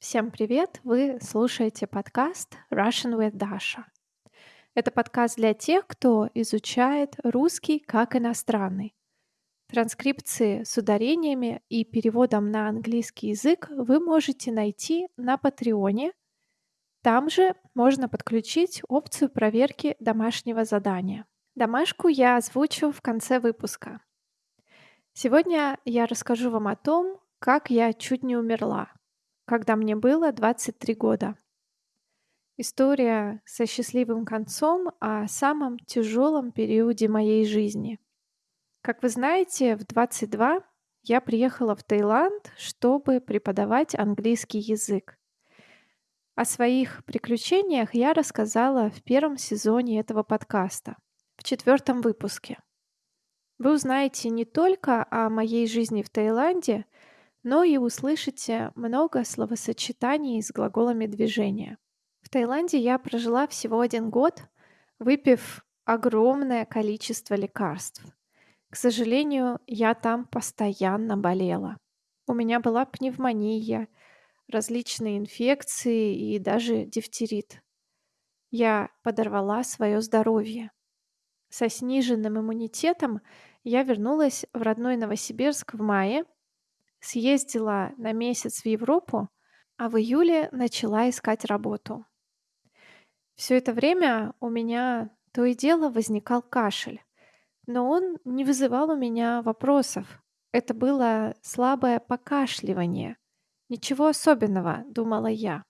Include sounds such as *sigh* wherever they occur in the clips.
Всем привет! Вы слушаете подкаст Russian with Dasha. Это подкаст для тех, кто изучает русский как иностранный. Транскрипции с ударениями и переводом на английский язык вы можете найти на Патреоне. Там же можно подключить опцию проверки домашнего задания. Домашку я озвучу в конце выпуска. Сегодня я расскажу вам о том, как я чуть не умерла, когда мне было 23 года. История со счастливым концом о самом тяжелом периоде моей жизни. Как вы знаете, в 22 я приехала в Таиланд, чтобы преподавать английский язык. О своих приключениях я рассказала в первом сезоне этого подкаста, в четвертом выпуске. Вы узнаете не только о моей жизни в Таиланде, но и услышите много словосочетаний с глаголами движения. В Таиланде я прожила всего один год, выпив огромное количество лекарств. К сожалению, я там постоянно болела. У меня была пневмония, различные инфекции и даже дифтерит. Я подорвала свое здоровье. Со сниженным иммунитетом я вернулась в родной Новосибирск в мае, съездила на месяц в Европу, а в июле начала искать работу. Все это время у меня то и дело возникал кашель, но он не вызывал у меня вопросов. Это было слабое покашливание. Ничего особенного, думала я.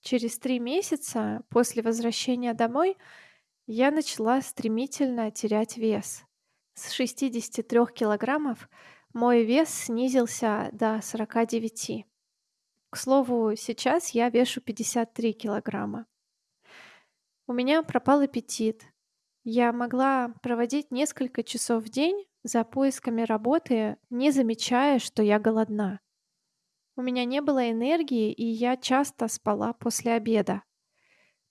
Через три месяца после возвращения домой я начала стремительно терять вес. С 63 килограммов мой вес снизился до 49. К слову, сейчас я вешу 53 килограмма. У меня пропал аппетит. Я могла проводить несколько часов в день за поисками работы, не замечая, что я голодна. У меня не было энергии, и я часто спала после обеда.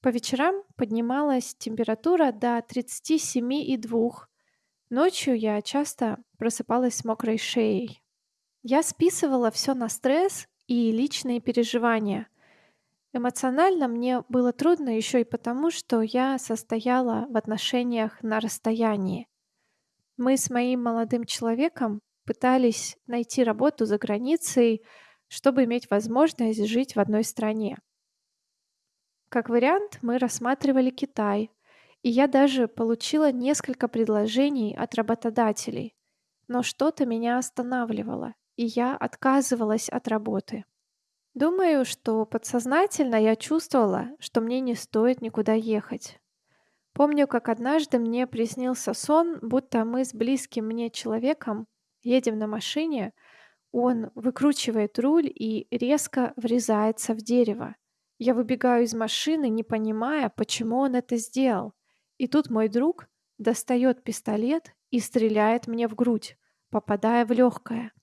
По вечерам поднималась температура до 37,2. Ночью я часто просыпалась с мокрой шеей. Я списывала все на стресс и личные переживания. Эмоционально мне было трудно еще и потому, что я состояла в отношениях на расстоянии. Мы с моим молодым человеком пытались найти работу за границей, чтобы иметь возможность жить в одной стране. Как вариант, мы рассматривали Китай, и я даже получила несколько предложений от работодателей. Но что-то меня останавливало, и я отказывалась от работы. Думаю, что подсознательно я чувствовала, что мне не стоит никуда ехать. Помню, как однажды мне приснился сон, будто мы с близким мне человеком едем на машине, он выкручивает руль и резко врезается в дерево. Я выбегаю из машины, не понимая, почему он это сделал. И тут мой друг достает пистолет и стреляет мне в грудь, попадая в легкое.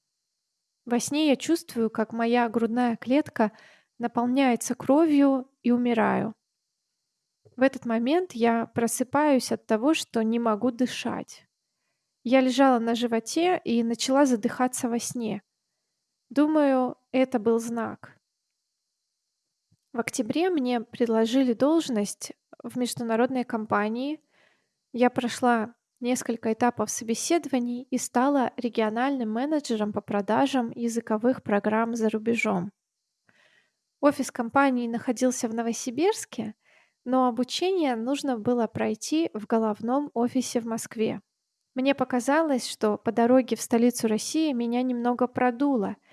Во сне я чувствую, как моя грудная клетка наполняется кровью и умираю. В этот момент я просыпаюсь от того, что не могу дышать. Я лежала на животе и начала задыхаться во сне. Думаю, это был знак. В октябре мне предложили должность в международной компании. Я прошла несколько этапов собеседований и стала региональным менеджером по продажам языковых программ за рубежом. Офис компании находился в Новосибирске, но обучение нужно было пройти в головном офисе в Москве. Мне показалось, что по дороге в столицу России меня немного продуло –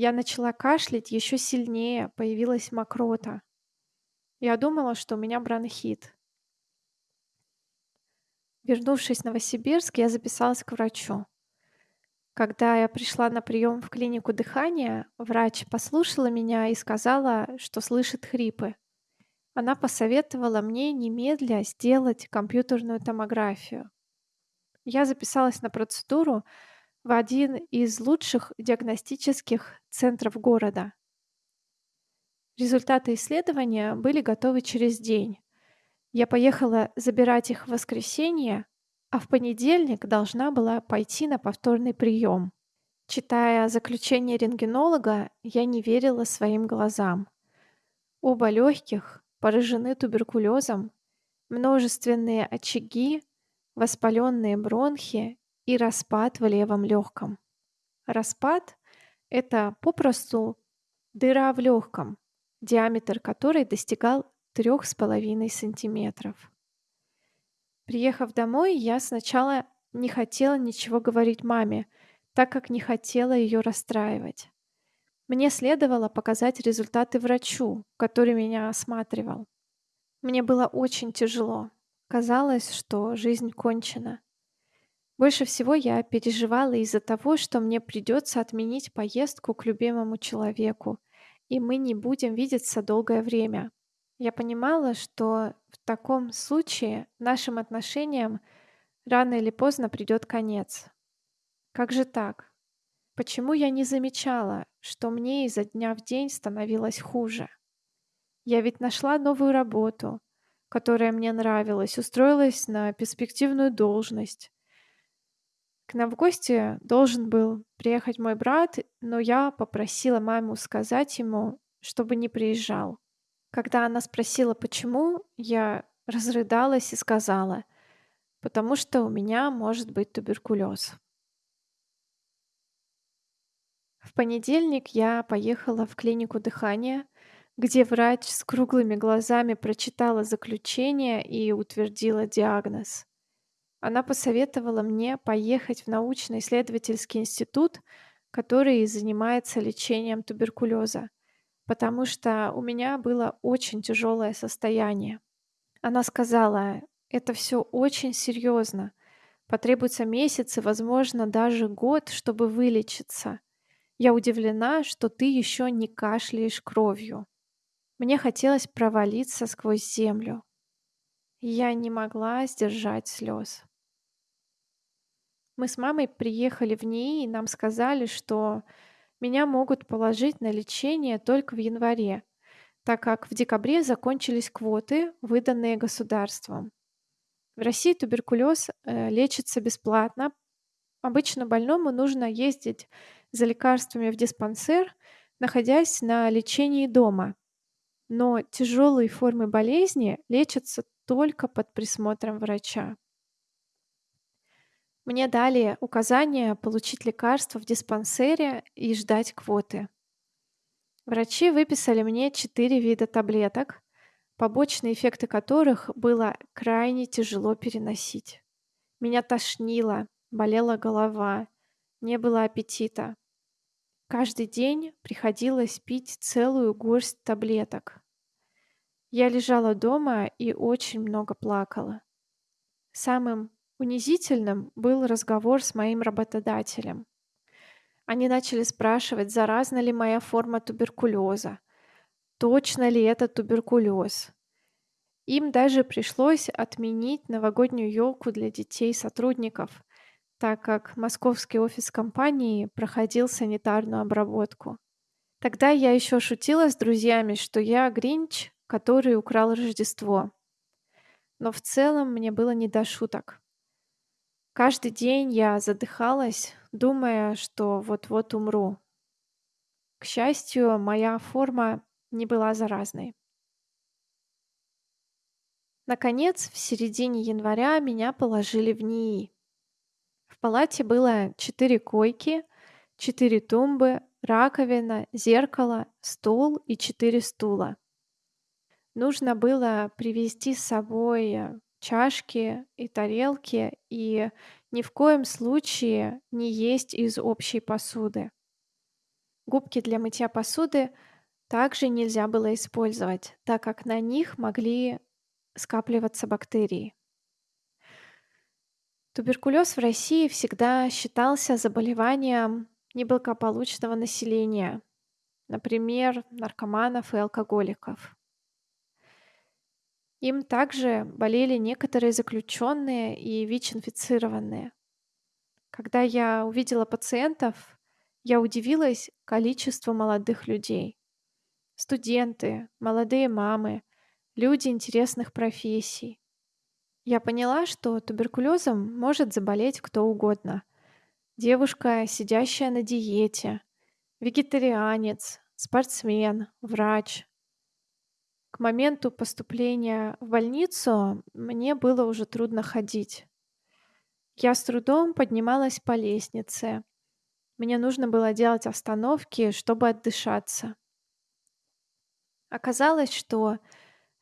я начала кашлять еще сильнее, появилась мокрота. Я думала, что у меня бронхит. Вернувшись в Новосибирск, я записалась к врачу. Когда я пришла на прием в клинику дыхания, врач послушала меня и сказала, что слышит хрипы. Она посоветовала мне немедля сделать компьютерную томографию. Я записалась на процедуру, в один из лучших диагностических центров города. Результаты исследования были готовы через день. Я поехала забирать их в воскресенье, а в понедельник должна была пойти на повторный прием. Читая заключение рентгенолога, я не верила своим глазам. Оба легких поражены туберкулезом, множественные очаги, воспаленные бронхи и распад в левом легком. Распад– это попросту дыра в легком, диаметр которой достигал 3,5 сантиметров. Приехав домой, я сначала не хотела ничего говорить маме, так как не хотела ее расстраивать. Мне следовало показать результаты врачу, который меня осматривал. Мне было очень тяжело. Казалось, что жизнь кончена. Больше всего я переживала из-за того, что мне придется отменить поездку к любимому человеку, и мы не будем видеться долгое время. Я понимала, что в таком случае нашим отношениям рано или поздно придет конец. Как же так? Почему я не замечала, что мне изо дня в день становилось хуже? Я ведь нашла новую работу, которая мне нравилась, устроилась на перспективную должность. К нам в гости должен был приехать мой брат, но я попросила маму сказать ему, чтобы не приезжал. Когда она спросила, почему, я разрыдалась и сказала, потому что у меня может быть туберкулез. В понедельник я поехала в клинику дыхания, где врач с круглыми глазами прочитала заключение и утвердила диагноз. Она посоветовала мне поехать в научно-исследовательский институт, который занимается лечением туберкулеза, потому что у меня было очень тяжелое состояние. Она сказала, это все очень серьезно. Потребуется месяц и, возможно, даже год, чтобы вылечиться. Я удивлена, что ты еще не кашляешь кровью. Мне хотелось провалиться сквозь землю. Я не могла сдержать слез. Мы с мамой приехали в НИИ, и нам сказали, что меня могут положить на лечение только в январе, так как в декабре закончились квоты, выданные государством. В России туберкулез э, лечится бесплатно. Обычно больному нужно ездить за лекарствами в диспансер, находясь на лечении дома. Но тяжелые формы болезни лечатся только под присмотром врача. Мне дали указание получить лекарство в диспансере и ждать квоты. Врачи выписали мне четыре вида таблеток, побочные эффекты которых было крайне тяжело переносить. Меня тошнило, болела голова, не было аппетита. Каждый день приходилось пить целую горсть таблеток. Я лежала дома и очень много плакала. Самым унизительным был разговор с моим работодателем. Они начали спрашивать, заразна ли моя форма туберкулеза, точно ли это туберкулез. Им даже пришлось отменить новогоднюю елку для детей сотрудников, так как московский офис компании проходил санитарную обработку. Тогда я еще шутила с друзьями, что я Гринч, который украл Рождество. Но в целом мне было не до шуток. Каждый день я задыхалась, думая, что вот-вот умру. К счастью, моя форма не была заразной. Наконец, в середине января меня положили в НИИ. В палате было четыре койки, четыре тумбы, раковина, зеркало, стол и четыре стула. Нужно было привезти с собой чашки и тарелки и ни в коем случае не есть из общей посуды. Губки для мытья посуды также нельзя было использовать, так как на них могли скапливаться бактерии. Туберкулез в России всегда считался заболеванием неблагополучного населения, например, наркоманов и алкоголиков. Им также болели некоторые заключенные и ВИЧ-инфицированные. Когда я увидела пациентов, я удивилась количеству молодых людей. Студенты, молодые мамы, люди интересных профессий. Я поняла, что туберкулезом может заболеть кто угодно, девушка, сидящая на диете, вегетарианец, спортсмен, врач. К моменту поступления в больницу мне было уже трудно ходить. Я с трудом поднималась по лестнице. Мне нужно было делать остановки, чтобы отдышаться. Оказалось, что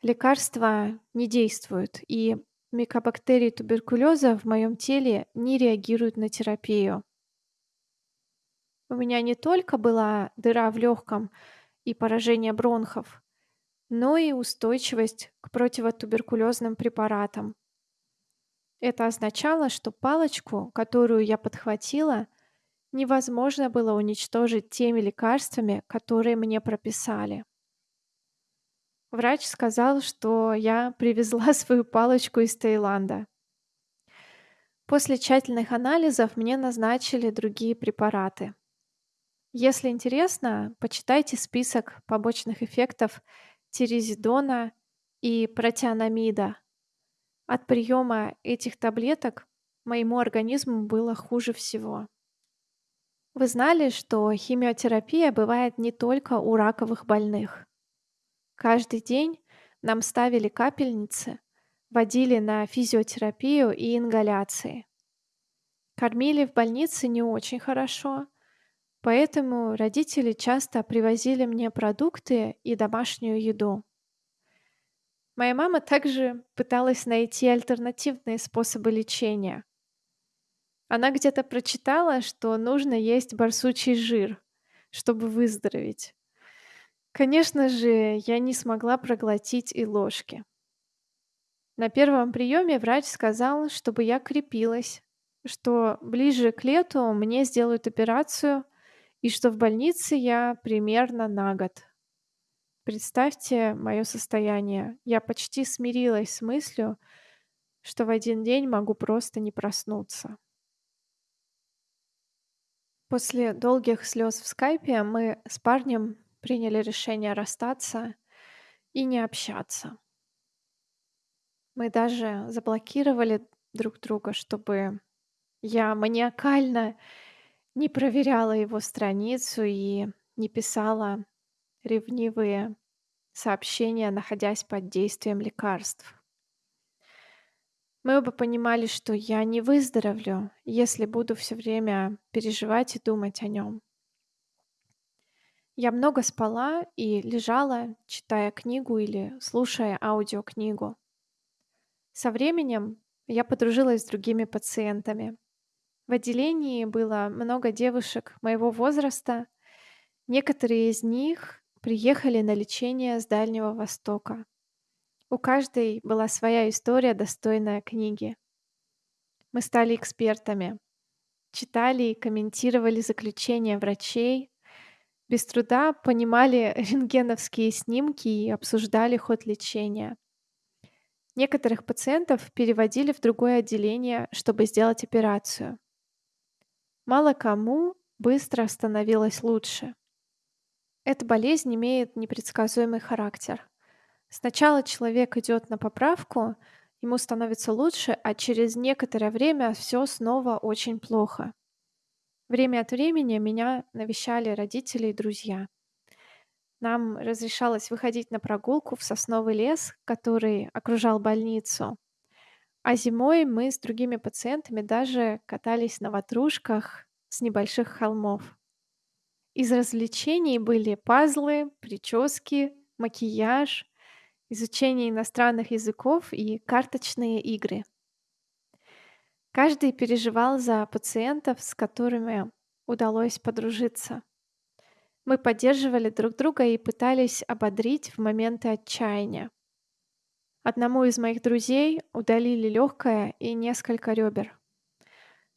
лекарства не действуют, и микобактерии туберкулеза в моем теле не реагируют на терапию. У меня не только была дыра в легком и поражение бронхов, но и устойчивость к противотуберкулезным препаратам. Это означало, что палочку, которую я подхватила, невозможно было уничтожить теми лекарствами, которые мне прописали. Врач сказал, что я привезла *laughs* свою палочку из Таиланда. После тщательных анализов мне назначили другие препараты. Если интересно, почитайте список побочных эффектов тиризидона и протианомида. От приема этих таблеток моему организму было хуже всего. Вы знали, что химиотерапия бывает не только у раковых больных? Каждый день нам ставили капельницы, водили на физиотерапию и ингаляции. Кормили в больнице не очень хорошо, поэтому родители часто привозили мне продукты и домашнюю еду. Моя мама также пыталась найти альтернативные способы лечения. Она где-то прочитала, что нужно есть барсучий жир, чтобы выздороветь. Конечно же, я не смогла проглотить и ложки. На первом приеме врач сказал, чтобы я крепилась, что ближе к лету мне сделают операцию и что в больнице я примерно на год. Представьте мое состояние. Я почти смирилась с мыслью, что в один день могу просто не проснуться. После долгих слез в скайпе мы с парнем приняли решение расстаться и не общаться. Мы даже заблокировали друг друга, чтобы я маниакально не проверяла его страницу и не писала ревнивые сообщения, находясь под действием лекарств. Мы оба понимали, что я не выздоровлю, если буду все время переживать и думать о нем. Я много спала и лежала, читая книгу или слушая аудиокнигу. Со временем я подружилась с другими пациентами. В отделении было много девушек моего возраста. Некоторые из них приехали на лечение с Дальнего Востока. У каждой была своя история, достойная книги. Мы стали экспертами, читали и комментировали заключения врачей, без труда понимали *laughs* рентгеновские снимки и обсуждали ход лечения. Некоторых пациентов переводили в другое отделение, чтобы сделать операцию. Мало кому быстро становилось лучше. Эта болезнь имеет непредсказуемый характер. Сначала человек идет на поправку, ему становится лучше, а через некоторое время все снова очень плохо. Время от времени меня навещали родители и друзья. Нам разрешалось выходить на прогулку в сосновый лес, который окружал больницу. А зимой мы с другими пациентами даже катались на ватрушках с небольших холмов. Из развлечений были пазлы, прически, макияж, изучение иностранных языков и карточные игры. Каждый переживал за пациентов, с которыми удалось подружиться. Мы поддерживали друг друга и пытались ободрить в моменты отчаяния. Одному из моих друзей удалили легкое и несколько ребер.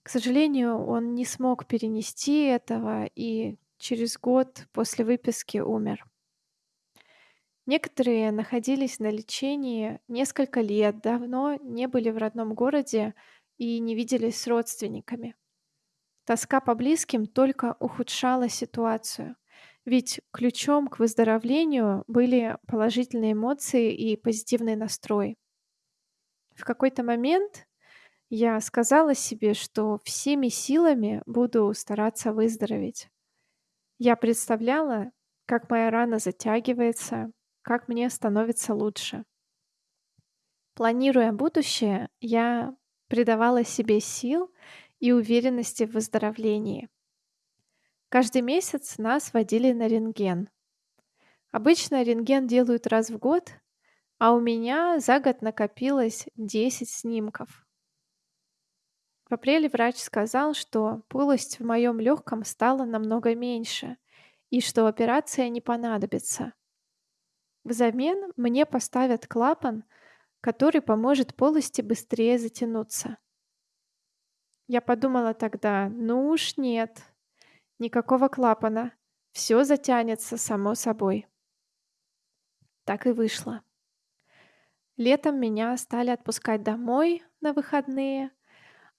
К сожалению, он не смог перенести этого и через год после выписки умер. Некоторые находились на лечении несколько лет, давно не были в родном городе и не виделись с родственниками. Тоска по близким только ухудшала ситуацию, ведь ключом к выздоровлению были положительные эмоции и позитивный настрой. В какой-то момент Я сказала себе, что всеми силами буду стараться выздороветь. Я представляла, как моя рана затягивается, как мне становится лучше. Планируя будущее, я придавала себе сил и уверенности в выздоровлении. Каждый месяц нас водили на рентген. Обычно рентген делают раз в год, а у меня за год накопилось 10 снимков. В апреле врач сказал, что полость в моем легком стала намного меньше и что операция не понадобится. Взамен мне поставят клапан, который поможет полости быстрее затянуться. Я подумала тогда, ну уж нет, никакого клапана, все затянется само собой. Так и вышло. Летом меня стали отпускать домой на выходные,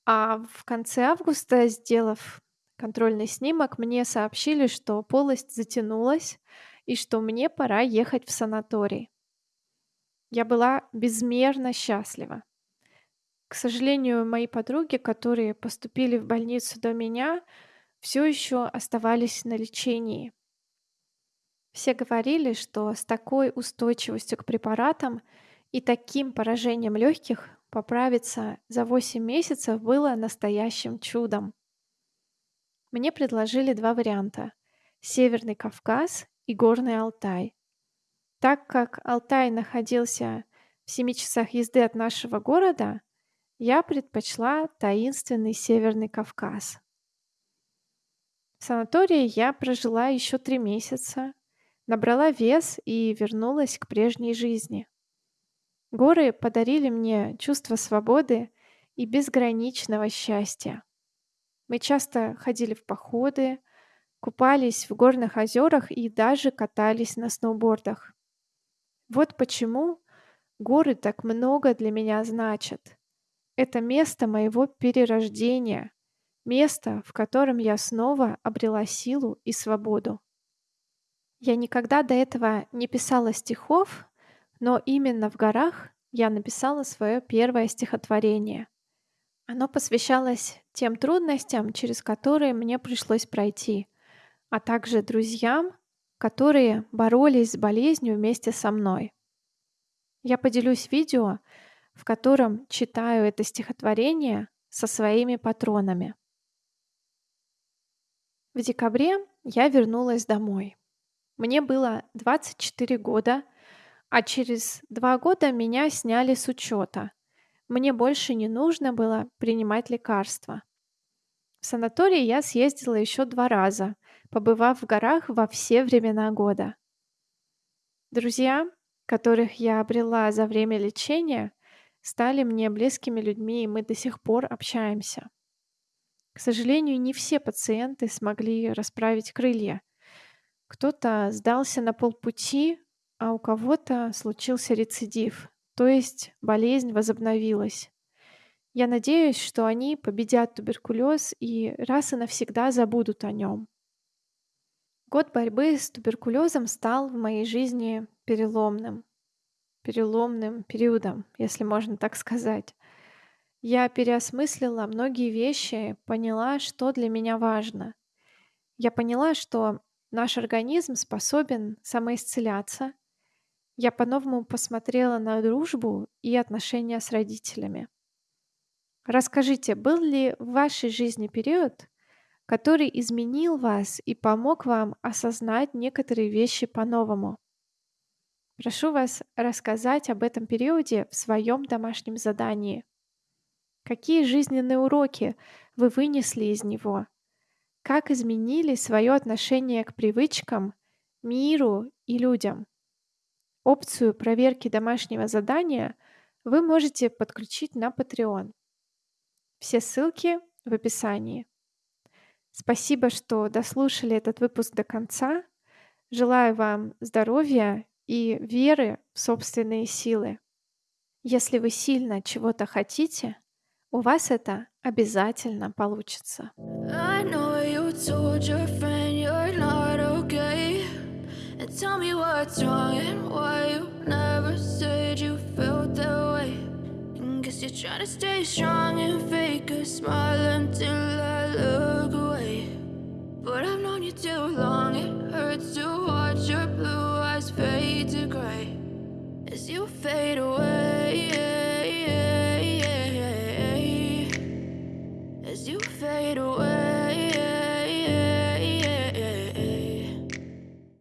а в конце августа, сделав контрольный снимок, мне сообщили, что полость затянулась и что мне пора ехать в санаторий. Я была безмерно счастлива. К сожалению, мои подруги, которые поступили в больницу до меня, все еще оставались на лечении. Все говорили, что с такой устойчивостью к препаратам и таким поражением легких поправиться за 8 месяцев было настоящим чудом. Мне предложили два варианта – Северный Кавказ и Горный Алтай. Так как Алтай находился в 7 часах езды от нашего города, я предпочла таинственный Северный Кавказ. В санатории я прожила еще три месяца, набрала вес и вернулась к прежней жизни. Горы подарили мне чувство свободы и безграничного счастья. Мы часто ходили в походы, купались в горных озерах и даже катались на сноубордах. Вот почему горы так много для меня значат. Это место моего перерождения, место, в котором я снова обрела силу и свободу. Я никогда до этого не писала стихов, но именно в горах я написала свое первое стихотворение. Оно посвящалось тем трудностям, через которые мне пришлось пройти, а также друзьям, которые боролись с болезнью вместе со мной. Я поделюсь видео, в котором читаю это стихотворение со своими патронами. В декабре я вернулась домой. Мне было 24 года, а через два года меня сняли с учета. Мне больше не нужно было принимать лекарства. В санаторий я съездила еще два раза, побывав в горах во все времена года. Друзья, которых я обрела за время лечения, стали мне близкими людьми, и мы до сих пор общаемся. К сожалению, не все пациенты смогли расправить крылья. Кто-то сдался на полпути, а у кого-то случился рецидив, то есть болезнь возобновилась. Я надеюсь, что они победят туберкулез и раз и навсегда забудут о нем. Год борьбы с туберкулезом стал в моей жизни переломным. Переломным периодом, если можно так сказать. Я переосмыслила многие вещи, поняла, что для меня важно. Я поняла, что наш организм способен самоисцеляться, я по-новому посмотрела на дружбу и отношения с родителями. Расскажите, был ли в вашей жизни период, который изменил вас и помог вам осознать некоторые вещи по-новому? Прошу вас рассказать об этом периоде в своем домашнем задании. Какие жизненные уроки вы вынесли из него? Как изменили свое отношение к привычкам, миру и людям? Опцию проверки домашнего задания вы можете подключить на Patreon. Все ссылки в описании. Спасибо, что дослушали этот выпуск до конца. Желаю вам здоровья и веры в собственные силы. Если вы сильно чего-то хотите, у вас это обязательно получится. I know you told your friend you're not okay. And tell me what's wrong and why you never said you felt that way. And guess you're trying to stay strong and fake a smile until I look away. But I've known you too long, it hurts to watch your blue eyes fade to gray as you fade away. it away